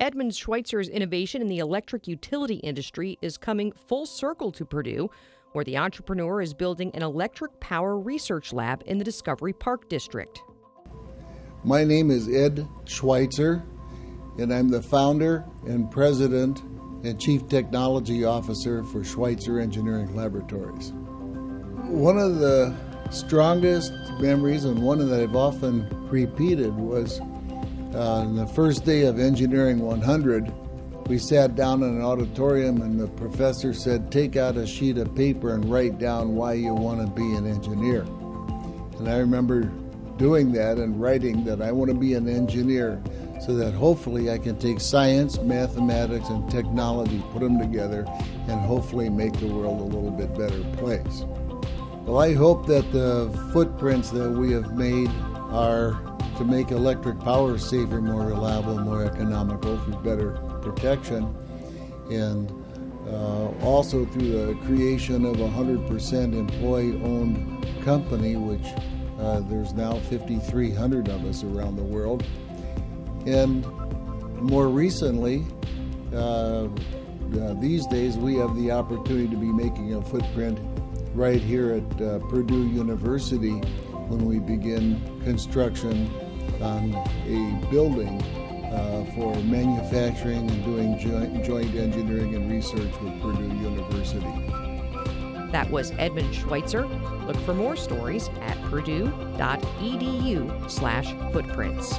Edmund Schweitzer's innovation in the electric utility industry is coming full circle to Purdue, where the entrepreneur is building an electric power research lab in the Discovery Park District. My name is Ed Schweitzer, and I'm the founder and president and chief technology officer for Schweitzer Engineering Laboratories. One of the strongest memories, and one that I've often repeated, was uh, on the first day of Engineering 100. We sat down in an auditorium, and the professor said, Take out a sheet of paper and write down why you want to be an engineer. And I remember doing that and writing that I want to be an engineer so that hopefully I can take science, mathematics, and technology, put them together, and hopefully make the world a little bit better place. Well, I hope that the footprints that we have made are to make electric power safer, more reliable, more economical through better protection, and uh, also through the creation of a 100% employee-owned company, which uh, there's now 5,300 of us around the world. And more recently, uh, uh, these days, we have the opportunity to be making a footprint right here at uh, Purdue University when we begin construction on a building uh, for manufacturing and doing joint, joint engineering and research with Purdue University. That was Edmund Schweitzer. Look for more stories at purdue.edu slash footprints.